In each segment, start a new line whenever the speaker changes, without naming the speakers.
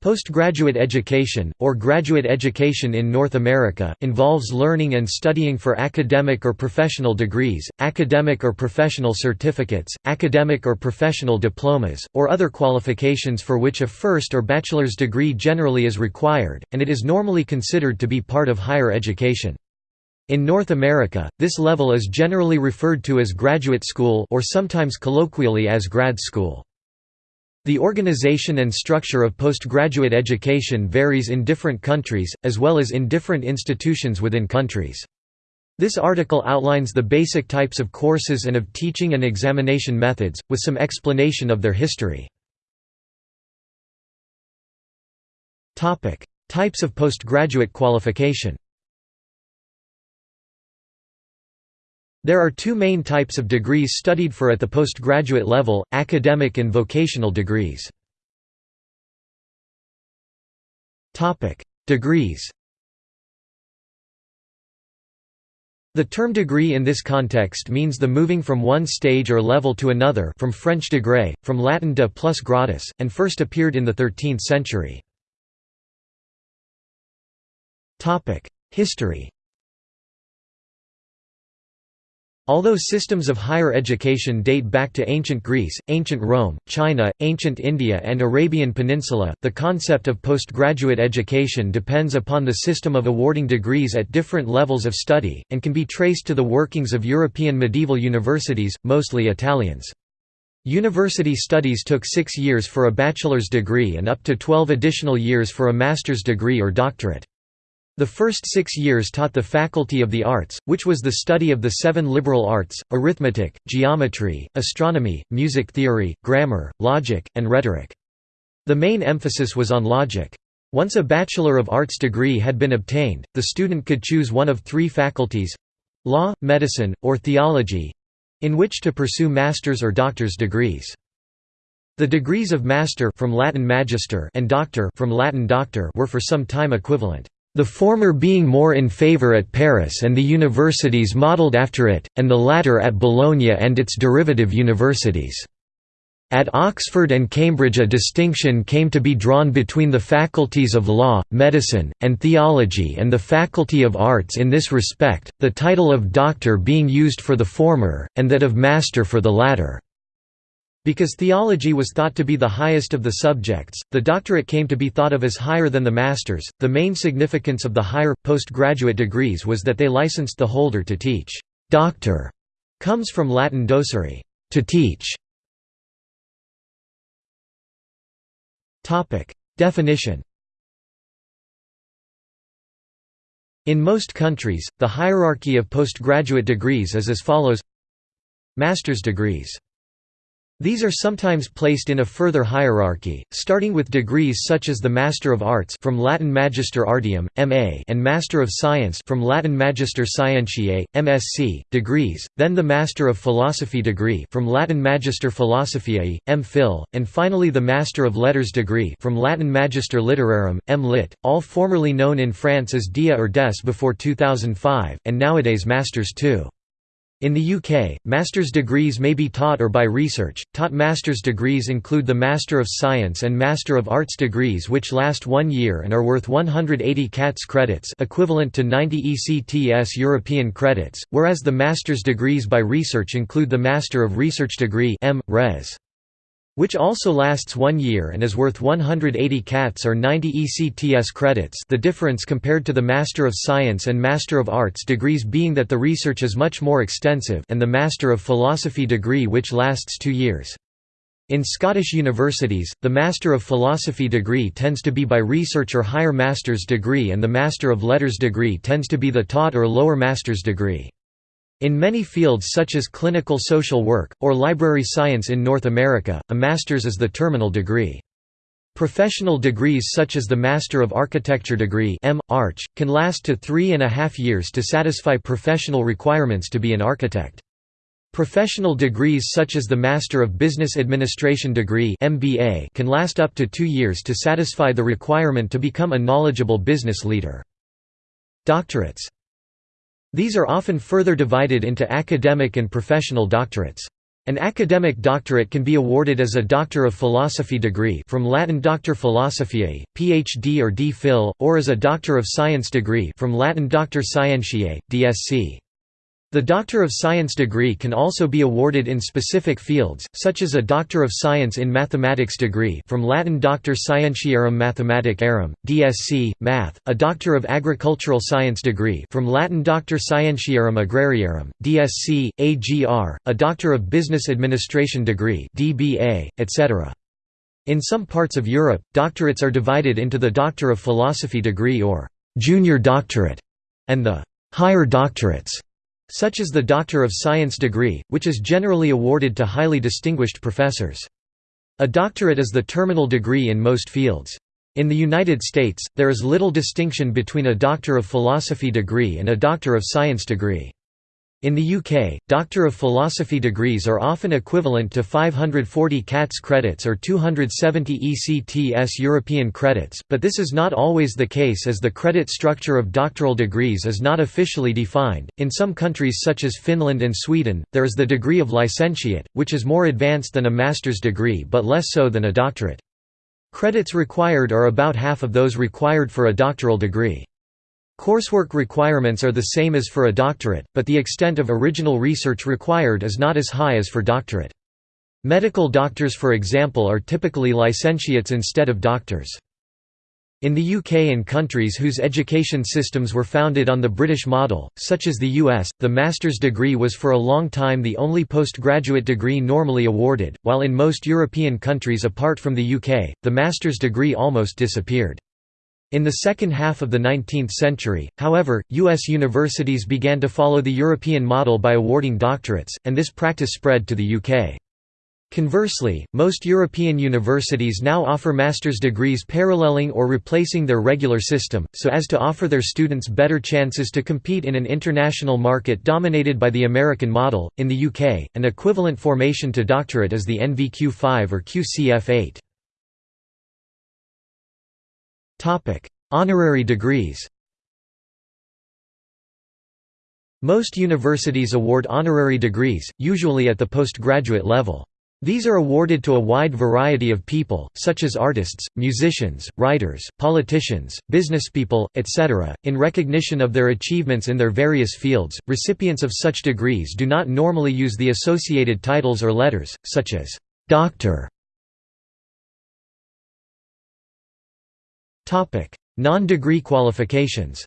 Postgraduate education, or graduate education in North America, involves learning and studying for academic or professional degrees, academic or professional certificates, academic or professional diplomas, or other qualifications for which a first or bachelor's degree generally is required, and it is normally considered to be part of higher education. In North America, this level is generally referred to as graduate school or sometimes colloquially as grad school. The organization and structure of postgraduate education varies in different countries, as well as in different institutions within countries. This article outlines the basic types of courses and of teaching and examination methods, with some explanation of their history. Types of postgraduate qualification There are two main types of degrees studied for at the postgraduate level, academic and vocational degrees. Degrees The term degree in this context means the moving from one stage or level to another from French degré, from Latin de plus gradus, and first appeared in the 13th century. History Although systems of higher education date back to ancient Greece, ancient Rome, China, ancient India and Arabian Peninsula, the concept of postgraduate education depends upon the system of awarding degrees at different levels of study, and can be traced to the workings of European medieval universities, mostly Italians. University studies took six years for a bachelor's degree and up to twelve additional years for a master's degree or doctorate. The first six years taught the Faculty of the Arts, which was the study of the seven liberal arts, arithmetic, geometry, astronomy, music theory, grammar, logic, and rhetoric. The main emphasis was on logic. Once a Bachelor of Arts degree had been obtained, the student could choose one of three faculties—law, medicine, or theology—in which to pursue master's or doctor's degrees. The degrees of master from Latin magister and doctor from Latin doctor were for some time equivalent the former being more in favour at Paris and the universities modelled after it, and the latter at Bologna and its derivative universities. At Oxford and Cambridge a distinction came to be drawn between the faculties of law, medicine, and theology and the faculty of arts in this respect, the title of doctor being used for the former, and that of master for the latter. Because theology was thought to be the highest of the subjects, the doctorate came to be thought of as higher than the master's. The main significance of the higher, postgraduate degrees was that they licensed the holder to teach. Doctor comes from Latin docere, to teach. Definition In most countries, the hierarchy of postgraduate degrees is as follows Master's degrees these are sometimes placed in a further hierarchy, starting with degrees such as the Master of Arts from Latin Magister Artium, MA, and Master of Science from Latin Magister Scientiae, MSc, degrees, then the Master of Philosophy degree from Latin Magister Philosophiae, M.Phil, and finally the Master of Letters degree from Latin Magister Litterarum, M.Lit, all formerly known in France as DIA or DES before 2005, and nowadays Masters too. In the UK, master's degrees may be taught or by research. Taught master's degrees include the Master of Science and Master of Arts degrees which last 1 year and are worth 180 CATS credits, equivalent to 90 ECTS European credits, whereas the master's degrees by research include the Master of Research degree M. Res which also lasts one year and is worth 180 CATS or 90 ECTS credits the difference compared to the Master of Science and Master of Arts degrees being that the research is much more extensive and the Master of Philosophy degree which lasts two years. In Scottish universities, the Master of Philosophy degree tends to be by research or higher master's degree and the Master of Letters degree tends to be the taught or lower master's degree. In many fields such as clinical social work, or library science in North America, a master's is the terminal degree. Professional degrees such as the Master of Architecture degree M. Arch, can last to three and a half years to satisfy professional requirements to be an architect. Professional degrees such as the Master of Business Administration degree MBA can last up to two years to satisfy the requirement to become a knowledgeable business leader. Doctorates these are often further divided into academic and professional doctorates. An academic doctorate can be awarded as a Doctor of Philosophy degree from Latin Doctor Philosophiae, PhD or D.Phil, or as a Doctor of Science degree from Latin Doctor Scientiae, DSc. The Doctor of Science degree can also be awarded in specific fields, such as a Doctor of Science in Mathematics degree from Latin Doctor Scientiarum Mathematicarum, DSc, Math, a Doctor of Agricultural Science degree from Latin Doctor Scientiarum Agrariarum, DSc, AGR, a Doctor of Business Administration degree DBA, etc. In some parts of Europe, doctorates are divided into the Doctor of Philosophy degree or «junior doctorate» and the «higher doctorates» such as the Doctor of Science degree, which is generally awarded to highly distinguished professors. A doctorate is the terminal degree in most fields. In the United States, there is little distinction between a Doctor of Philosophy degree and a Doctor of Science degree. In the UK, Doctor of Philosophy degrees are often equivalent to 540 CATS credits or 270 ECTS European credits, but this is not always the case as the credit structure of doctoral degrees is not officially defined. In some countries such as Finland and Sweden, there is the degree of licentiate, which is more advanced than a master's degree but less so than a doctorate. Credits required are about half of those required for a doctoral degree. Coursework requirements are the same as for a doctorate, but the extent of original research required is not as high as for doctorate. Medical doctors for example are typically licentiates instead of doctors. In the UK and countries whose education systems were founded on the British model, such as the US, the master's degree was for a long time the only postgraduate degree normally awarded, while in most European countries apart from the UK, the master's degree almost disappeared. In the second half of the 19th century, however, U.S. universities began to follow the European model by awarding doctorates, and this practice spread to the UK. Conversely, most European universities now offer master's degrees paralleling or replacing their regular system, so as to offer their students better chances to compete in an international market dominated by the American model. In the UK, an equivalent formation to doctorate is the NVQ5 or QCF8. Honorary degrees. Most universities award honorary degrees, usually at the postgraduate level. These are awarded to a wide variety of people, such as artists, musicians, writers, politicians, businesspeople, etc., in recognition of their achievements in their various fields. Recipients of such degrees do not normally use the associated titles or letters, such as doctor Non-degree qualifications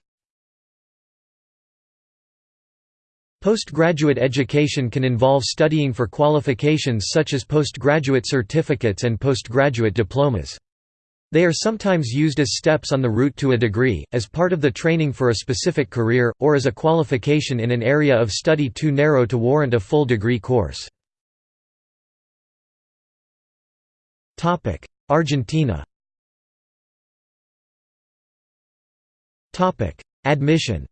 Postgraduate education can involve studying for qualifications such as postgraduate certificates and postgraduate diplomas. They are sometimes used as steps on the route to a degree, as part of the training for a specific career, or as a qualification in an area of study too narrow to warrant a full degree course. Argentina Admission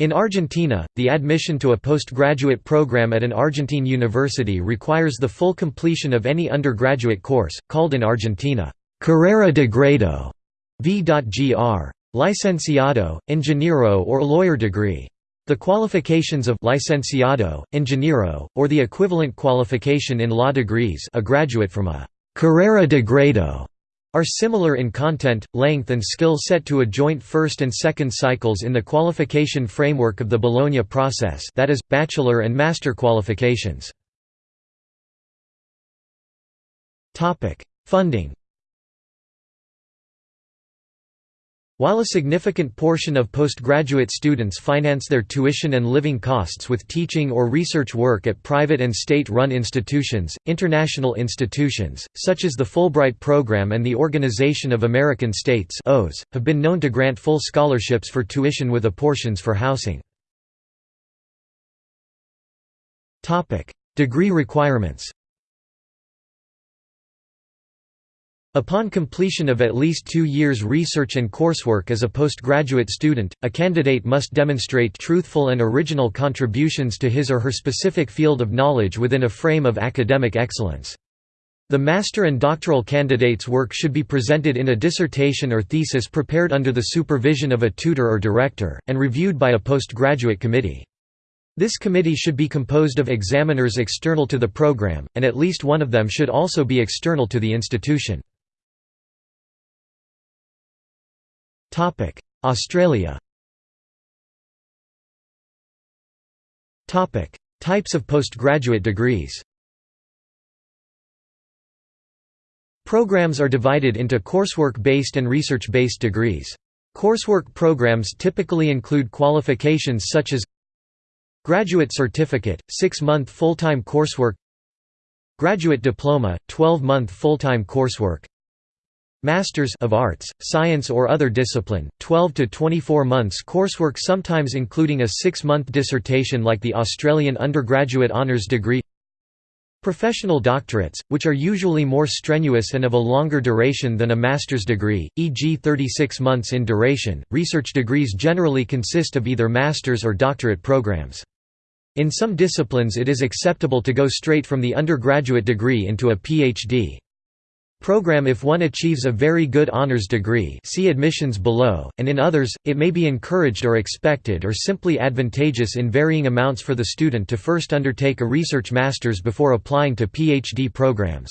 In Argentina, the admission to a postgraduate program at an Argentine university requires the full completion of any undergraduate course, called in Argentina, Carrera de Grado, v.gr. Licenciado, Ingeniero or lawyer degree. The qualifications of licenciado, ingeniero, or the equivalent qualification in law degrees a graduate from a Carrera de Grado are similar in content, length and skill set to a joint first and second cycles in the qualification framework of the Bologna process that is, bachelor and master qualifications. Funding While a significant portion of postgraduate students finance their tuition and living costs with teaching or research work at private and state-run institutions, international institutions, such as the Fulbright Program and the Organization of American States have been known to grant full scholarships for tuition with apportions for housing. Degree requirements Upon completion of at least two years research and coursework as a postgraduate student, a candidate must demonstrate truthful and original contributions to his or her specific field of knowledge within a frame of academic excellence. The master and doctoral candidate's work should be presented in a dissertation or thesis prepared under the supervision of a tutor or director, and reviewed by a postgraduate committee. This committee should be composed of examiners external to the program, and at least one of them should also be external to the institution. Australia. Types of postgraduate degrees. Programs are divided into coursework-based and research-based degrees. Coursework programs typically include qualifications such as Graduate Certificate, 6-month full-time coursework Graduate Diploma, 12-month full-time coursework Masters of Arts, Science or other discipline, 12 to 24 months coursework sometimes including a 6-month dissertation like the Australian undergraduate honours degree Professional doctorates, which are usually more strenuous and of a longer duration than a master's degree, e.g. 36 months in duration, research degrees generally consist of either master's or doctorate programs. In some disciplines it is acceptable to go straight from the undergraduate degree into a PhD. Program if one achieves a very good honors degree see admissions below, and in others, it may be encouraged or expected or simply advantageous in varying amounts for the student to first undertake a research master's before applying to PhD programs.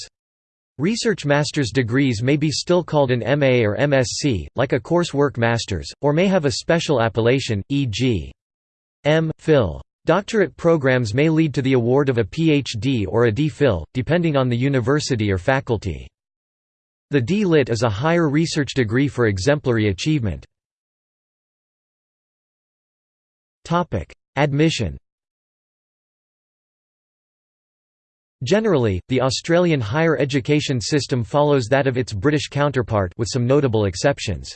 Research master's degrees may be still called an MA or MSc, like a coursework master's, or may have a special appellation, e.g. M. Phil. Doctorate programs may lead to the award of a PhD or a D.Phil, depending on the university or faculty. The D.Lit is a higher research degree for exemplary achievement. Admission Generally, the Australian higher education system follows that of its British counterpart with some notable exceptions.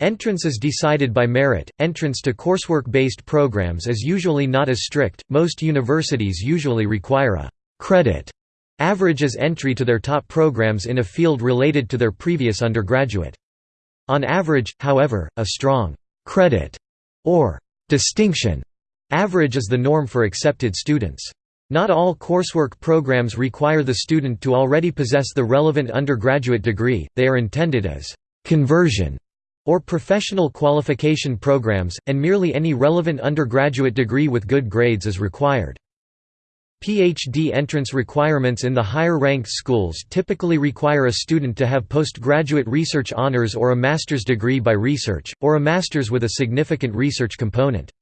Entrance is decided by merit. Entrance to coursework-based programs is usually not as strict. Most universities usually require a credit Average as entry to their top programs in a field related to their previous undergraduate. On average, however, a strong credit or distinction average is the norm for accepted students. Not all coursework programs require the student to already possess the relevant undergraduate degree, they are intended as conversion or professional qualification programs, and merely any relevant undergraduate degree with good grades is required. PhD entrance requirements in the higher-ranked schools typically require a student to have postgraduate research honors or a master's degree by research, or a master's with a significant research component.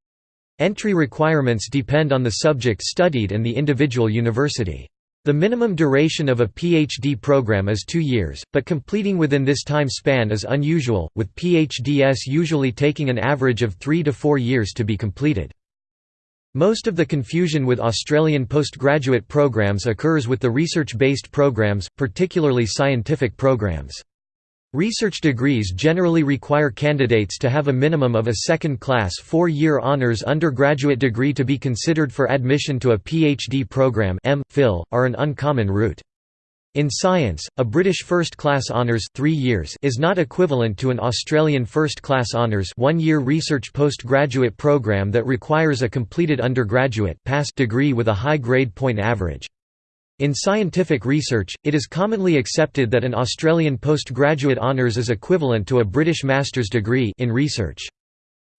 Entry requirements depend on the subject studied and the individual university. The minimum duration of a PhD program is two years, but completing within this time span is unusual, with PhDs usually taking an average of three to four years to be completed. Most of the confusion with Australian postgraduate programs occurs with the research-based programs, particularly scientific programs. Research degrees generally require candidates to have a minimum of a second-class four-year honours undergraduate degree to be considered for admission to a PhD program M. Phil, are an uncommon route. In science, a British first-class honours 3 years is not equivalent to an Australian first-class honours 1-year research postgraduate program that requires a completed undergraduate pass degree with a high grade point average. In scientific research, it is commonly accepted that an Australian postgraduate honours is equivalent to a British master's degree in research.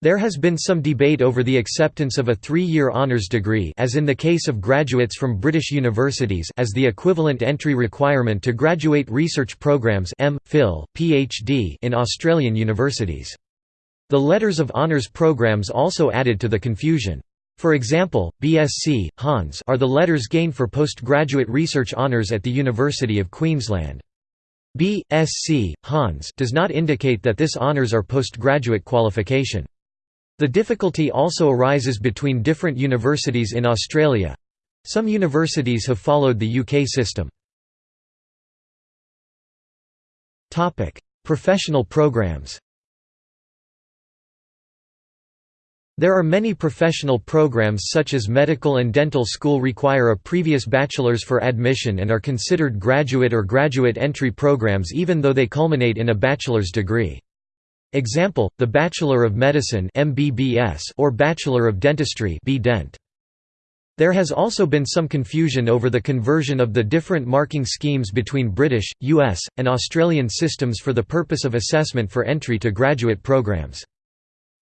There has been some debate over the acceptance of a three-year honours degree as in the case of graduates from British universities as the equivalent entry requirement to graduate research programmes PhD in Australian universities. The letters of honours programmes also added to the confusion. For example, BSc, Hons are the letters gained for postgraduate research honours at the University of Queensland. B.Sc. Hons does not indicate that this honours are postgraduate qualification. The difficulty also arises between different universities in Australia. Some universities have followed the UK system. Professional programs There are many professional programs such as medical and dental school require a previous bachelor's for admission and are considered graduate or graduate entry programs even though they culminate in a bachelor's degree. Example: the Bachelor of Medicine (MBBS) or Bachelor of Dentistry. There has also been some confusion over the conversion of the different marking schemes between British, US, and Australian systems for the purpose of assessment for entry to graduate programs.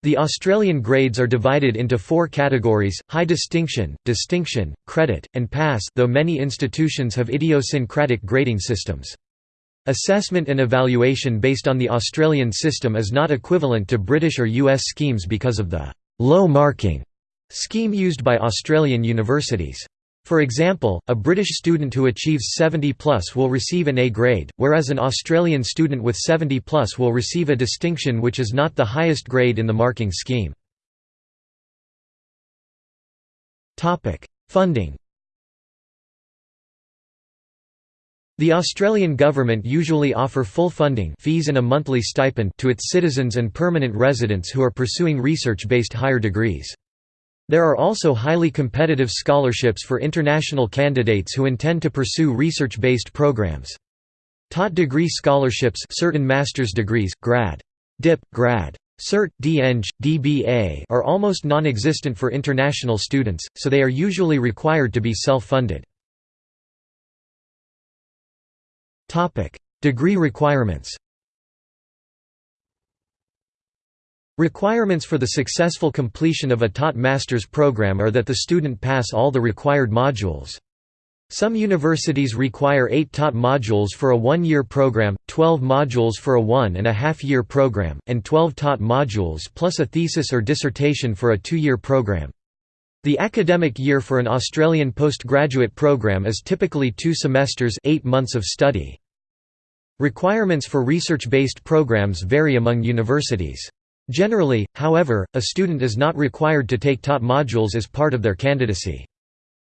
The Australian grades are divided into four categories, high distinction, distinction, credit, and pass though many institutions have idiosyncratic grading systems. Assessment and evaluation based on the Australian system is not equivalent to British or US schemes because of the «low marking» scheme used by Australian universities. For example, a British student who achieves 70 plus will receive an A grade, whereas an Australian student with 70 plus will receive a distinction which is not the highest grade in the marking scheme. Funding The Australian government usually offer full funding fees and a monthly stipend to its citizens and permanent residents who are pursuing research-based higher degrees. There are also highly competitive scholarships for international candidates who intend to pursue research-based programs. Taught degree scholarships certain master's degrees, grad. Dip, grad. Cert, DEng, DBA are almost non-existent for international students, so they are usually required to be self-funded. Degree requirements Requirements for the successful completion of a taught master's program are that the student pass all the required modules. Some universities require eight taught modules for a one-year program, 12 modules for a one-and-a-half-year program, and 12 taught modules plus a thesis or dissertation for a two-year program. The academic year for an Australian postgraduate program is typically two semesters eight months of study. Requirements for research-based programs vary among universities. Generally, however, a student is not required to take taught modules as part of their candidacy.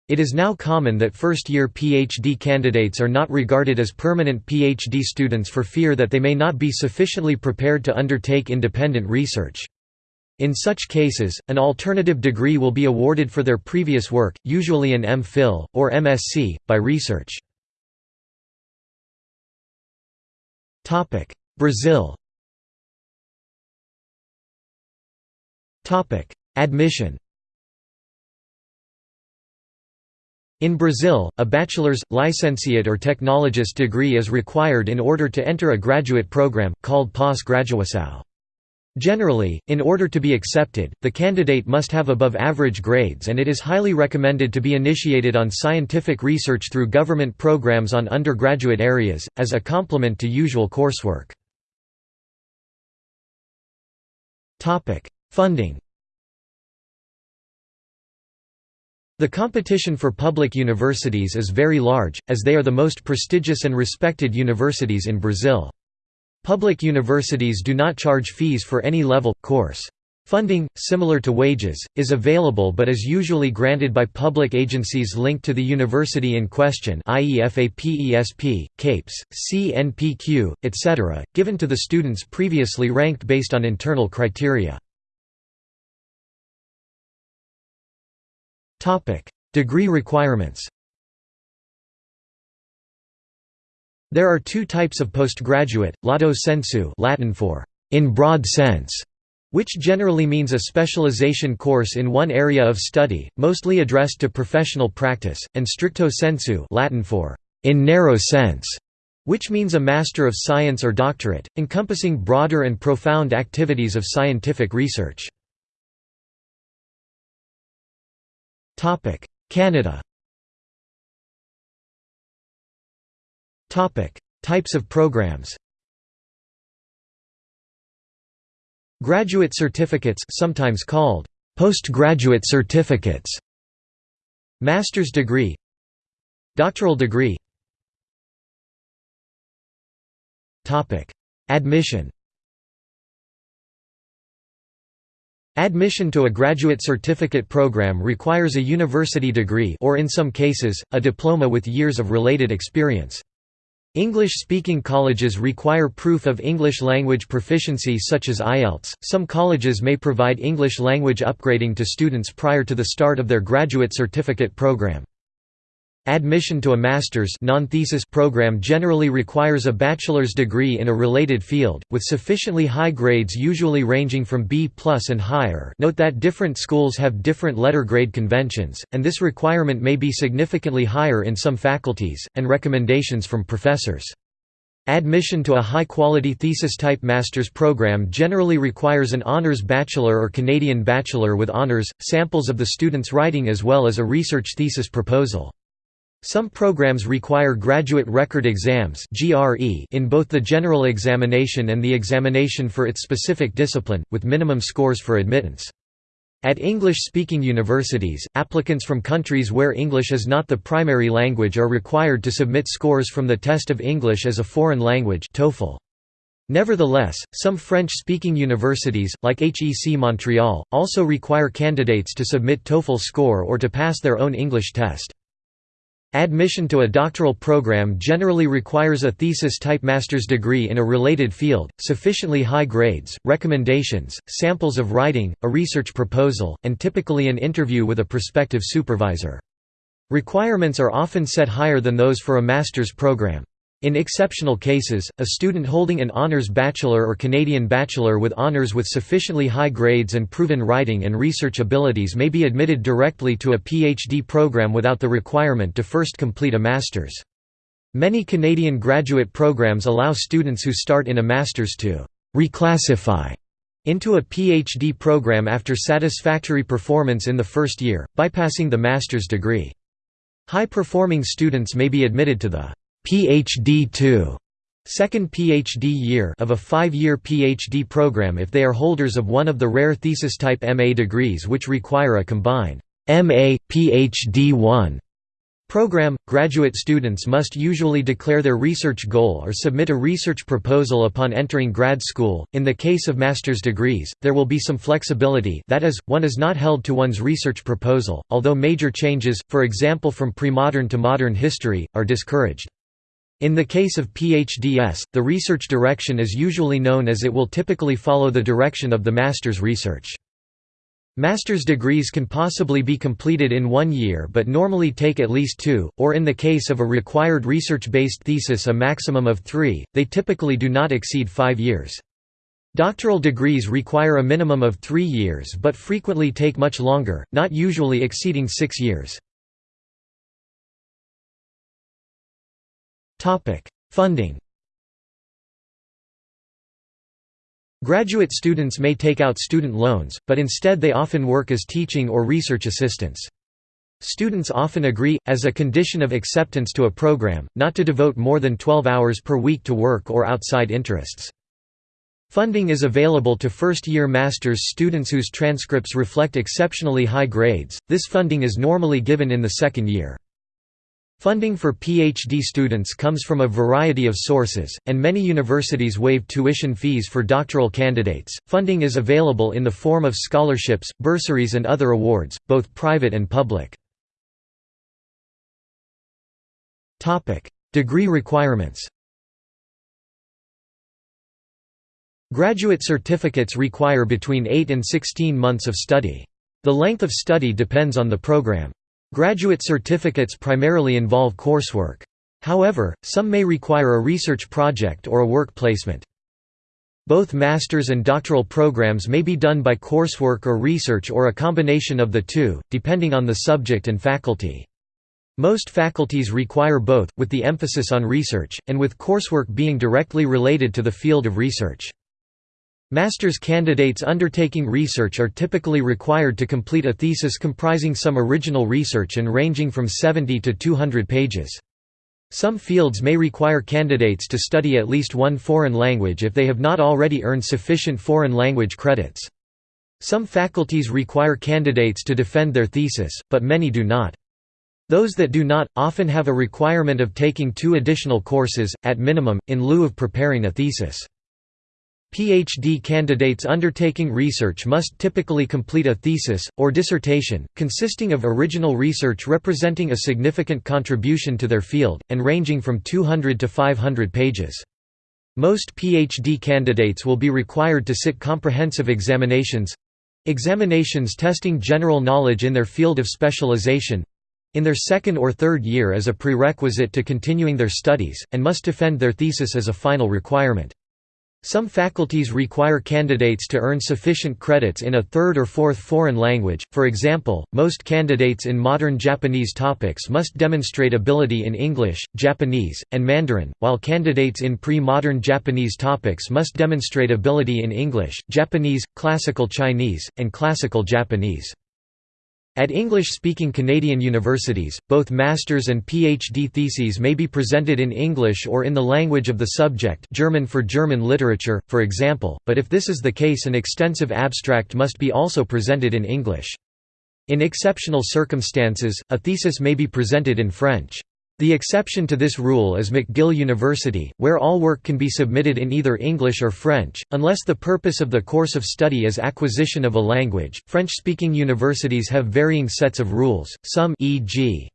It is now common that first-year PhD candidates are not regarded as permanent PhD students for fear that they may not be sufficiently prepared to undertake independent research. In such cases, an alternative degree will be awarded for their previous work, usually an M.Phil, or MSc, by research. Brazil Admission In Brazil, a bachelor's, licentiate or technologist degree is required in order to enter a graduate program, called pós-graduação. Generally, in order to be accepted, the candidate must have above-average grades and it is highly recommended to be initiated on scientific research through government programs on undergraduate areas, as a complement to usual coursework. Funding The competition for public universities is very large, as they are the most prestigious and respected universities in Brazil. Public universities do not charge fees for any level, course. Funding, similar to wages, is available but is usually granted by public agencies linked to the university in question i.e. FAPESP, CAPES, CNPq, etc., given to the students previously ranked based on internal criteria. Degree requirements There are two types of postgraduate, lato sensu Latin for in broad sense, which generally means a specialization course in one area of study, mostly addressed to professional practice, and stricto sensu Latin for in narrow sense, which means a Master of Science or doctorate, encompassing broader and profound activities of scientific research. Canada Types of programs Graduate certificates sometimes called postgraduate certificates. Master's degree. Doctoral degree. Admission. Admission to a graduate certificate program requires a university degree or in some cases, a diploma with years of related experience. English-speaking colleges require proof of English language proficiency such as IELTS. Some colleges may provide English language upgrading to students prior to the start of their graduate certificate program. Admission to a master's non-thesis program generally requires a bachelor's degree in a related field, with sufficiently high grades usually ranging from B plus and higher note that different schools have different letter grade conventions, and this requirement may be significantly higher in some faculties, and recommendations from professors. Admission to a high-quality thesis-type master's program generally requires an honors bachelor or Canadian bachelor with honors, samples of the student's writing as well as a research thesis proposal. Some programs require graduate record exams in both the general examination and the examination for its specific discipline, with minimum scores for admittance. At English-speaking universities, applicants from countries where English is not the primary language are required to submit scores from the Test of English as a Foreign Language TOEFL. Nevertheless, some French-speaking universities, like HEC Montreal, also require candidates to submit TOEFL score or to pass their own English test. Admission to a doctoral program generally requires a thesis-type master's degree in a related field, sufficiently high grades, recommendations, samples of writing, a research proposal, and typically an interview with a prospective supervisor. Requirements are often set higher than those for a master's program. In exceptional cases, a student holding an honours bachelor or Canadian bachelor with honours with sufficiently high grades and proven writing and research abilities may be admitted directly to a PhD program without the requirement to first complete a master's. Many Canadian graduate programs allow students who start in a master's to «reclassify» into a PhD program after satisfactory performance in the first year, bypassing the master's degree. High-performing students may be admitted to the PhD 2 second PhD year of a five-year PhD program if they are holders of one of the rare thesis-type MA degrees which require a combined MA, PhD 1 program. Graduate students must usually declare their research goal or submit a research proposal upon entering grad school. In the case of master's degrees, there will be some flexibility that is, one is not held to one's research proposal, although major changes, for example from pre-modern to modern history, are discouraged. In the case of PhDs, the research direction is usually known as it will typically follow the direction of the master's research. Master's degrees can possibly be completed in one year but normally take at least two, or in the case of a required research-based thesis a maximum of three, they typically do not exceed five years. Doctoral degrees require a minimum of three years but frequently take much longer, not usually exceeding six years. Topic: Funding. Graduate students may take out student loans, but instead they often work as teaching or research assistants. Students often agree, as a condition of acceptance to a program, not to devote more than 12 hours per week to work or outside interests. Funding is available to first-year master's students whose transcripts reflect exceptionally high grades, this funding is normally given in the second year. Funding for PhD students comes from a variety of sources, and many universities waive tuition fees for doctoral candidates. Funding is available in the form of scholarships, bursaries, and other awards, both private and public. Topic: Degree requirements. Graduate certificates require between 8 and 16 months of study. The length of study depends on the program. Graduate certificates primarily involve coursework. However, some may require a research project or a work placement. Both master's and doctoral programs may be done by coursework or research or a combination of the two, depending on the subject and faculty. Most faculties require both, with the emphasis on research, and with coursework being directly related to the field of research. Master's candidates undertaking research are typically required to complete a thesis comprising some original research and ranging from 70 to 200 pages. Some fields may require candidates to study at least one foreign language if they have not already earned sufficient foreign language credits. Some faculties require candidates to defend their thesis, but many do not. Those that do not, often have a requirement of taking two additional courses, at minimum, in lieu of preparing a thesis. PhD candidates undertaking research must typically complete a thesis, or dissertation, consisting of original research representing a significant contribution to their field, and ranging from 200 to 500 pages. Most PhD candidates will be required to sit comprehensive examinations—examinations testing general knowledge in their field of specialization—in their second or third year as a prerequisite to continuing their studies, and must defend their thesis as a final requirement. Some faculties require candidates to earn sufficient credits in a third or fourth foreign language, for example, most candidates in modern Japanese topics must demonstrate ability in English, Japanese, and Mandarin, while candidates in pre-modern Japanese topics must demonstrate ability in English, Japanese, Classical Chinese, and Classical Japanese. At English-speaking Canadian universities, both master's and PhD theses may be presented in English or in the language of the subject German for German literature, for example, but if this is the case an extensive abstract must be also presented in English. In exceptional circumstances, a thesis may be presented in French. The exception to this rule is McGill University, where all work can be submitted in either English or French, unless the purpose of the course of study is acquisition of a language. French-speaking universities have varying sets of rules. Some, e.g.,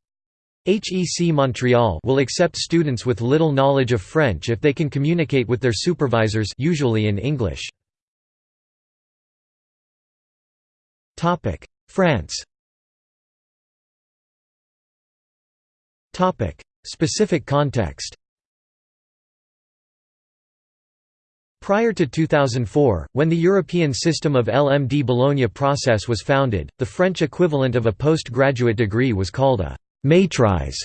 HEC Montreal will accept students with little knowledge of French if they can communicate with their supervisors usually in English. France Topic: Specific context. Prior to 2004, when the European system of LMD Bologna process was founded, the French equivalent of a postgraduate degree was called a maîtrise.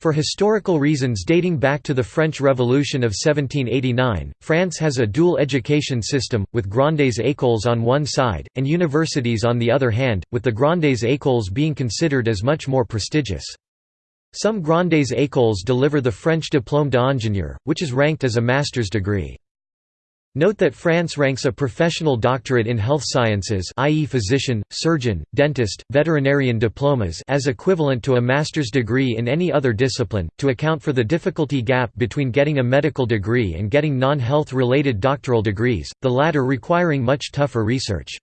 For historical reasons dating back to the French Revolution of 1789, France has a dual education system, with grandes écoles on one side, and universities on the other hand, with the grandes écoles being considered as much more prestigious. Some grandes écoles deliver the French diplôme d'ingénieur, which is ranked as a master's degree. Note that France ranks a professional doctorate in health sciences i.e. physician, surgeon, dentist, veterinarian diplomas as equivalent to a master's degree in any other discipline, to account for the difficulty gap between getting a medical degree and getting non-health related doctoral degrees, the latter requiring much tougher research.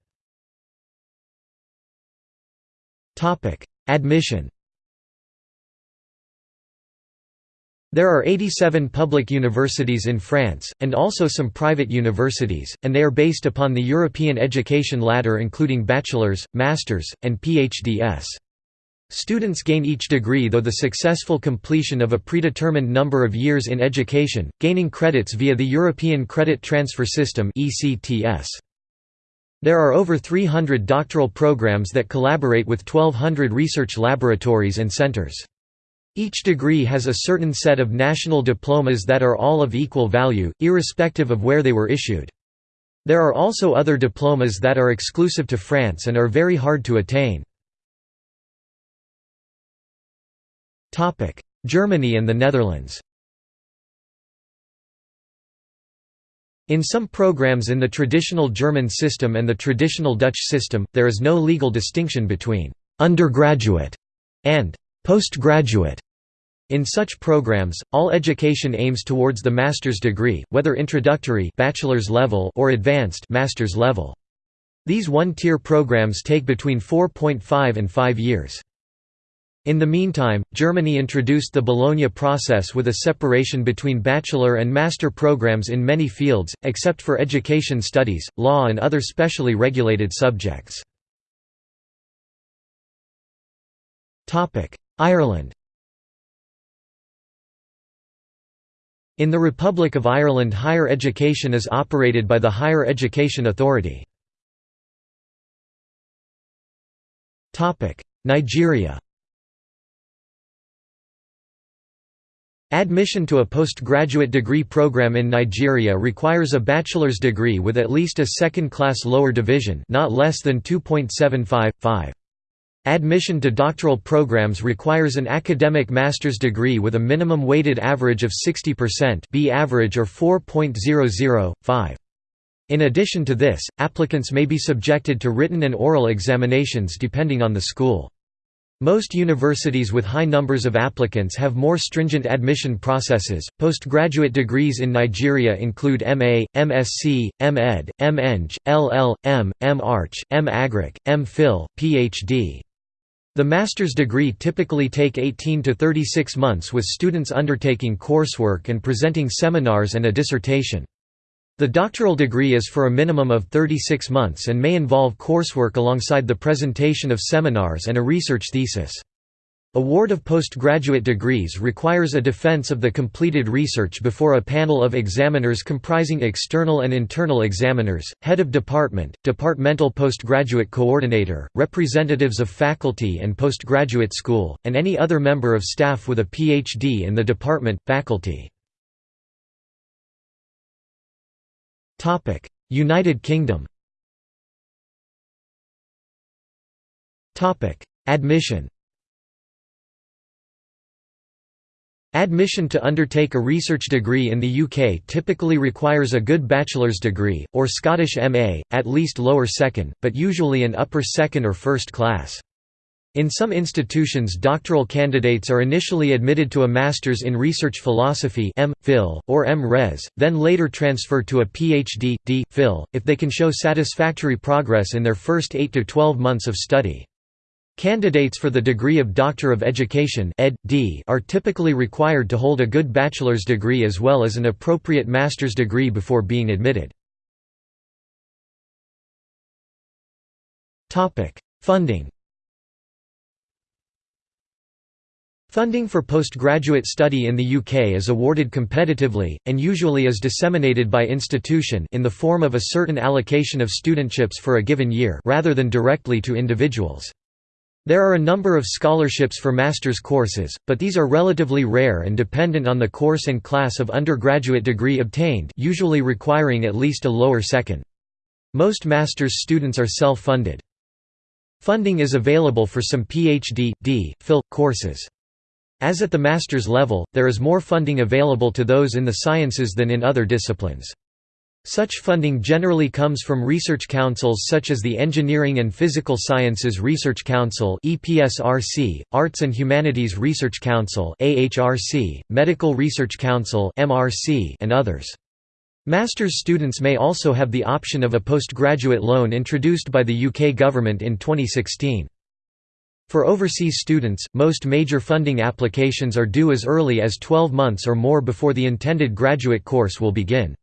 Admission There are 87 public universities in France, and also some private universities, and they are based upon the European education ladder including bachelor's, master's, and PhDs. Students gain each degree though the successful completion of a predetermined number of years in education, gaining credits via the European Credit Transfer System There are over 300 doctoral programs that collaborate with 1200 research laboratories and centers. Each degree has a certain set of national diplomas that are all of equal value, irrespective of where they were issued. There are also other diplomas that are exclusive to France and are very hard to attain. Germany and the Netherlands In some programs in the traditional German system and the traditional Dutch system, there is no legal distinction between «undergraduate» and «postgraduate». In such programs, all education aims towards the master's degree, whether introductory bachelor's level or advanced master's level. These one-tier programs take between 4.5 and 5 years. In the meantime, Germany introduced the Bologna process with a separation between bachelor and master programs in many fields, except for education studies, law and other specially regulated subjects. Ireland In the Republic of Ireland higher education is operated by the Higher Education Authority. Nigeria Admission to a postgraduate degree program in Nigeria requires a bachelor's degree with at least a second-class lower division not less than 2.75.5. Admission to doctoral programs requires an academic master's degree with a minimum weighted average of 60% B average or 4.00.5. In addition to this, applicants may be subjected to written and oral examinations depending on the school. Most universities with high numbers of applicants have more stringent admission processes. Postgraduate degrees in Nigeria include MA, MSc, MEd, MEng, LL.M, M.Arch, M.Agric, M.Phil, PhD. The master's degree typically take 18 to 36 months with students undertaking coursework and presenting seminars and a dissertation. The doctoral degree is for a minimum of 36 months and may involve coursework alongside the presentation of seminars and a research thesis. Award of postgraduate degrees requires a defense of the completed research before a panel of examiners comprising external and internal examiners, head of department, departmental postgraduate coordinator, representatives of faculty and postgraduate school, and any other member of staff with a PhD in the department, faculty. United Kingdom Admission Admission to undertake a research degree in the UK typically requires a good bachelor's degree, or Scottish MA, at least lower second, but usually an upper second or first class. In some institutions doctoral candidates are initially admitted to a Master's in Research Philosophy M. Phil, or M. Res, then later transfer to a Ph.D. D. Phil, if they can show satisfactory progress in their first 8 to 12 months of study. Candidates for the degree of Doctor of Education are typically required to hold a good bachelor's degree as well as an appropriate master's degree before being admitted. Funding Funding for postgraduate study in the UK is awarded competitively, and usually is disseminated by institution in the form of a certain allocation of studentships for a given year rather than directly to individuals. There are a number of scholarships for master's courses, but these are relatively rare and dependent on the course and class of undergraduate degree obtained usually requiring at least a lower second. Most master's students are self-funded. Funding is available for some PhD, D, Phil, courses. As at the master's level, there is more funding available to those in the sciences than in other disciplines. Such funding generally comes from research councils such as the Engineering and Physical Sciences Research Council (EPSRC), Arts and Humanities Research Council (AHRC), Medical Research Council (MRC), and others. Master's students may also have the option of a postgraduate loan introduced by the UK government in 2016. For overseas students, most major funding applications are due as early as 12 months or more before the intended graduate course will begin.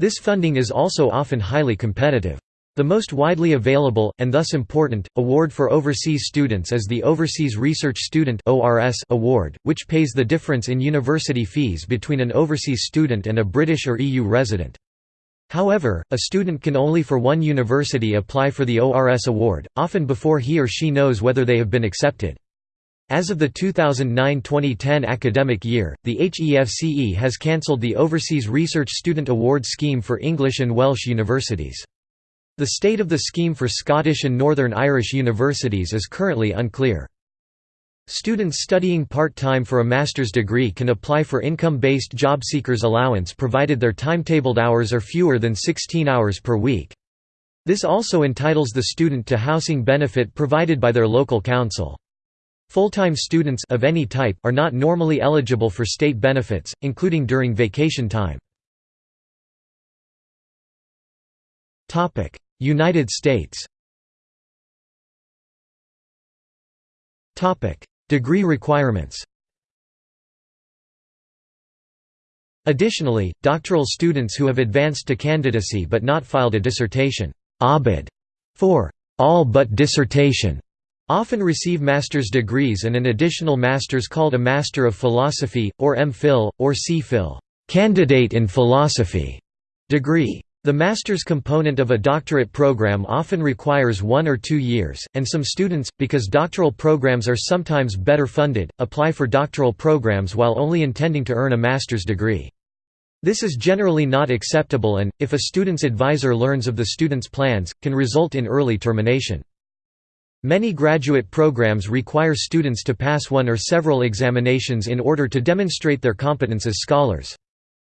This funding is also often highly competitive. The most widely available, and thus important, award for overseas students is the Overseas Research Student Award, which pays the difference in university fees between an overseas student and a British or EU resident. However, a student can only for one university apply for the ORS award, often before he or she knows whether they have been accepted. As of the 2009–2010 academic year, the HEFCE has cancelled the Overseas Research Student Award scheme for English and Welsh universities. The state of the scheme for Scottish and Northern Irish universities is currently unclear. Students studying part-time for a master's degree can apply for income-based job seekers allowance provided their timetabled hours are fewer than 16 hours per week. This also entitles the student to housing benefit provided by their local council. Full-time students of any type are not normally eligible for state benefits, including during vacation time. United States Degree requirements Additionally, doctoral students who have advanced to candidacy but not filed a dissertation for all but dissertation often receive master's degrees and an additional master's called a Master of Philosophy, or M.Phil, or C.Phil candidate in philosophy degree. The master's component of a doctorate program often requires one or two years, and some students, because doctoral programs are sometimes better funded, apply for doctoral programs while only intending to earn a master's degree. This is generally not acceptable and, if a student's advisor learns of the student's plans, can result in early termination. Many graduate programs require students to pass one or several examinations in order to demonstrate their competence as scholars.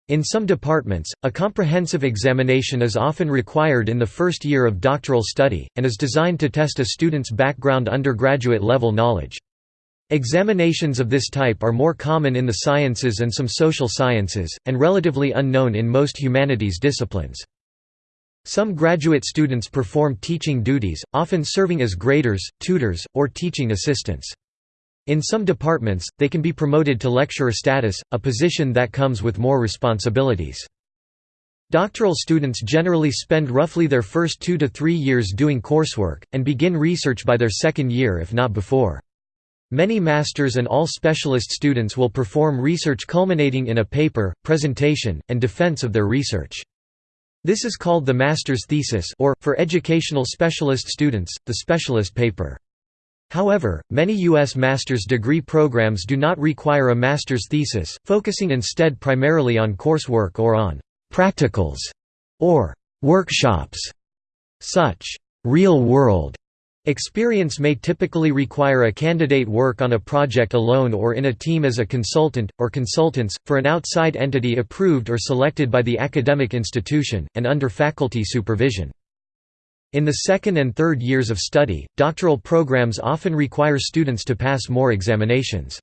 In some departments, a comprehensive examination is often required in the first year of doctoral study, and is designed to test a student's background undergraduate level knowledge. Examinations of this type are more common in the sciences and some social sciences, and relatively unknown in most humanities disciplines. Some graduate students perform teaching duties, often serving as graders, tutors, or teaching assistants. In some departments, they can be promoted to lecturer status, a position that comes with more responsibilities. Doctoral students generally spend roughly their first two to three years doing coursework, and begin research by their second year if not before. Many master's and all specialist students will perform research culminating in a paper, presentation, and defense of their research. This is called the master's thesis or, for educational specialist students, the specialist paper. However, many U.S. master's degree programs do not require a master's thesis, focusing instead primarily on coursework or on «practicals» or «workshops». Such «real-world» experience may typically require a candidate work on a project alone or in a team as a consultant, or consultants, for an outside entity approved or selected by the academic institution, and under faculty supervision. In the second and third years of study, doctoral programs often require students to pass more examinations.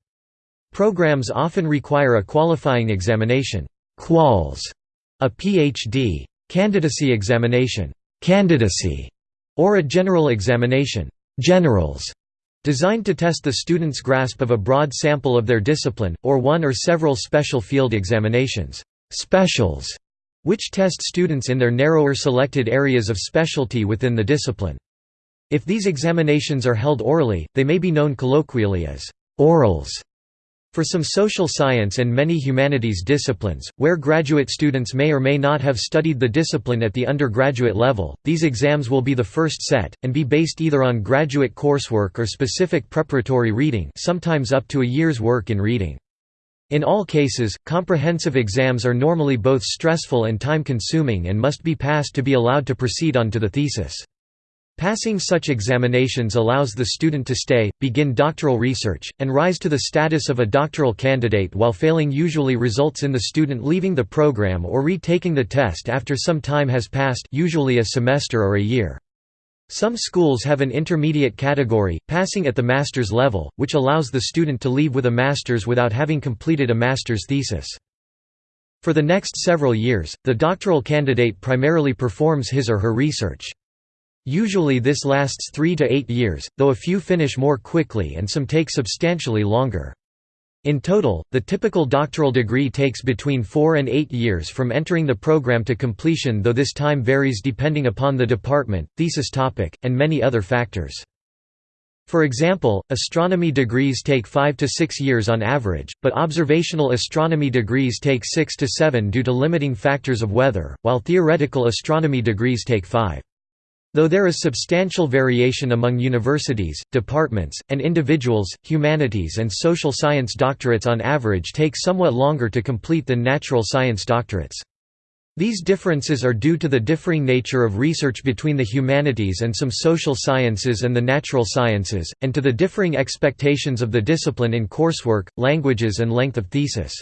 Programs often require a qualifying examination. Quals, a PhD candidacy examination. Candidacy, or a general examination generals, designed to test the student's grasp of a broad sample of their discipline, or one or several special field examinations specials, which test students in their narrower selected areas of specialty within the discipline. If these examinations are held orally, they may be known colloquially as orals. For some social science and many humanities disciplines, where graduate students may or may not have studied the discipline at the undergraduate level, these exams will be the first set, and be based either on graduate coursework or specific preparatory reading sometimes up to a year's work in reading. In all cases, comprehensive exams are normally both stressful and time-consuming and must be passed to be allowed to proceed on to the thesis. Passing such examinations allows the student to stay, begin doctoral research, and rise to the status of a doctoral candidate while failing usually results in the student leaving the program or retaking the test after some time has passed usually a semester or a year. Some schools have an intermediate category, passing at the master's level, which allows the student to leave with a master's without having completed a master's thesis. For the next several years, the doctoral candidate primarily performs his or her research. Usually this lasts three to eight years, though a few finish more quickly and some take substantially longer. In total, the typical doctoral degree takes between four and eight years from entering the program to completion though this time varies depending upon the department, thesis topic, and many other factors. For example, astronomy degrees take 5 to 6 years on average, but observational astronomy degrees take 6 to 7 due to limiting factors of weather, while theoretical astronomy degrees take 5. Though there is substantial variation among universities, departments, and individuals, humanities and social science doctorates on average take somewhat longer to complete than natural science doctorates. These differences are due to the differing nature of research between the humanities and some social sciences and the natural sciences, and to the differing expectations of the discipline in coursework, languages and length of thesis.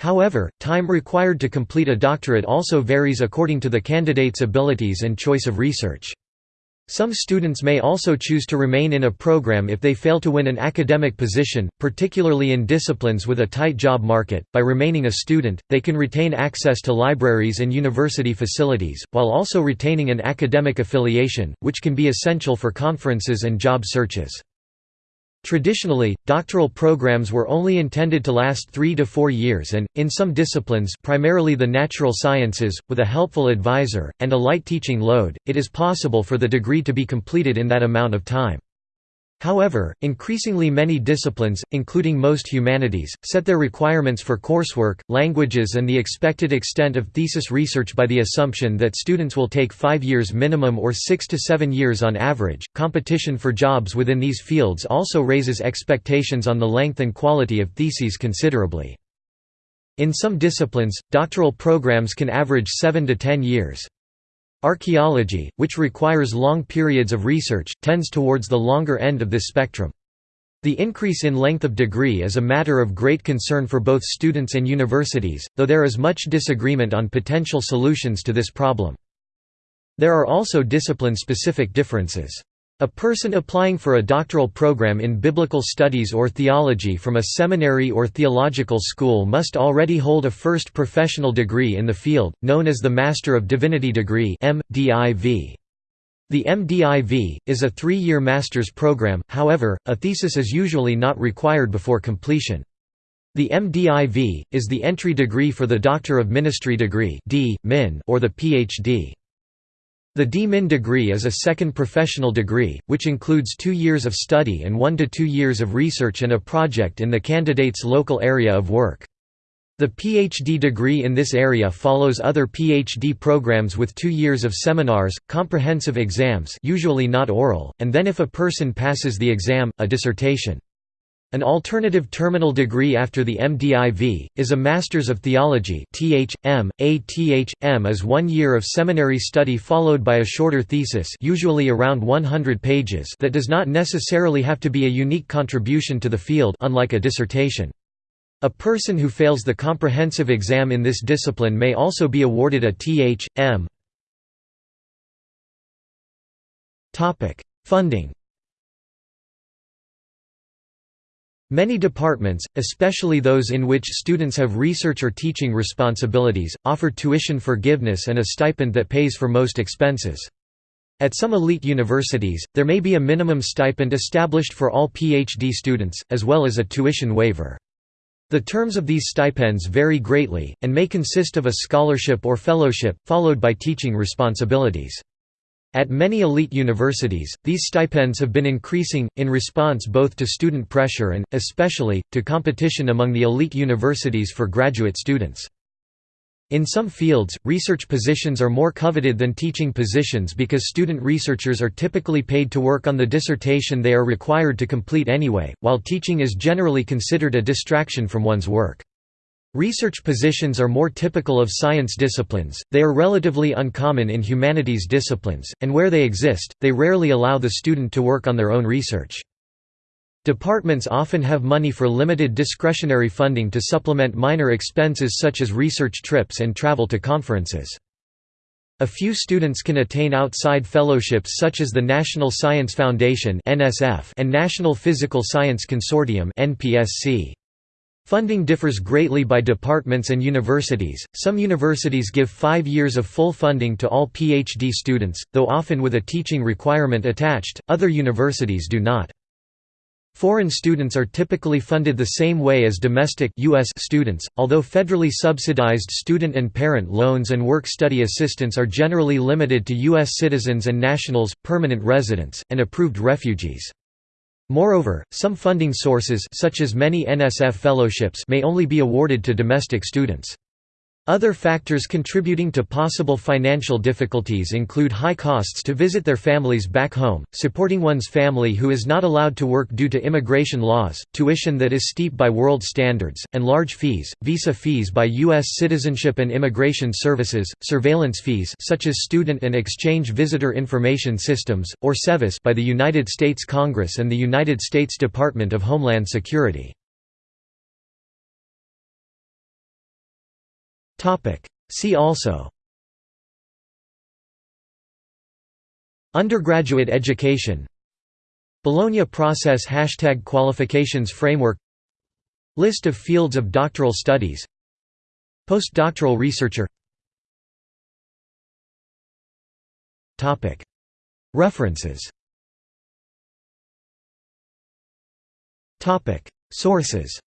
However, time required to complete a doctorate also varies according to the candidate's abilities and choice of research. Some students may also choose to remain in a program if they fail to win an academic position, particularly in disciplines with a tight job market. By remaining a student, they can retain access to libraries and university facilities, while also retaining an academic affiliation, which can be essential for conferences and job searches. Traditionally, doctoral programs were only intended to last three to four years and, in some disciplines primarily the natural sciences, with a helpful advisor, and a light teaching load, it is possible for the degree to be completed in that amount of time. However, increasingly many disciplines, including most humanities, set their requirements for coursework, languages and the expected extent of thesis research by the assumption that students will take five years minimum or six to seven years on average. Competition for jobs within these fields also raises expectations on the length and quality of theses considerably. In some disciplines, doctoral programs can average seven to ten years. Archaeology, which requires long periods of research, tends towards the longer end of this spectrum. The increase in length of degree is a matter of great concern for both students and universities, though there is much disagreement on potential solutions to this problem. There are also discipline-specific differences. A person applying for a doctoral program in biblical studies or theology from a seminary or theological school must already hold a first professional degree in the field, known as the Master of Divinity degree. The MDiv, is a three-year master's program, however, a thesis is usually not required before completion. The MDiv, is the entry degree for the Doctor of Ministry degree or the PhD. The D-Min degree is a second professional degree, which includes two years of study and one to two years of research and a project in the candidate's local area of work. The PhD degree in this area follows other PhD programs with two years of seminars, comprehensive exams usually not oral, and then if a person passes the exam, a dissertation. An alternative terminal degree after the MDiv, is a Masters of Theology Th.M. A Th.M. is one year of seminary study followed by a shorter thesis usually around 100 pages that does not necessarily have to be a unique contribution to the field unlike a dissertation. A person who fails the comprehensive exam in this discipline may also be awarded a Th.M. Funding Many departments, especially those in which students have research or teaching responsibilities, offer tuition forgiveness and a stipend that pays for most expenses. At some elite universities, there may be a minimum stipend established for all PhD students, as well as a tuition waiver. The terms of these stipends vary greatly, and may consist of a scholarship or fellowship, followed by teaching responsibilities. At many elite universities, these stipends have been increasing, in response both to student pressure and, especially, to competition among the elite universities for graduate students. In some fields, research positions are more coveted than teaching positions because student researchers are typically paid to work on the dissertation they are required to complete anyway, while teaching is generally considered a distraction from one's work. Research positions are more typical of science disciplines, they are relatively uncommon in humanities disciplines, and where they exist, they rarely allow the student to work on their own research. Departments often have money for limited discretionary funding to supplement minor expenses such as research trips and travel to conferences. A few students can attain outside fellowships such as the National Science Foundation and National Physical Science Consortium Funding differs greatly by departments and universities. Some universities give five years of full funding to all PhD students, though often with a teaching requirement attached, other universities do not. Foreign students are typically funded the same way as domestic US students, although federally subsidized student and parent loans and work-study assistance are generally limited to U.S. citizens and nationals, permanent residents, and approved refugees. Moreover, some funding sources such as many NSF fellowships may only be awarded to domestic students. Other factors contributing to possible financial difficulties include high costs to visit their families back home, supporting one's family who is not allowed to work due to immigration laws, tuition that is steep by world standards, and large fees, visa fees by U.S. Citizenship and Immigration Services, surveillance fees such as Student and Exchange Visitor Information Systems, or SEVIS by the United States Congress and the United States Department of Homeland Security. See also. Undergraduate education. Bologna process Hashtag qualifications framework. List of fields of doctoral studies. Postdoctoral researcher. References. Sources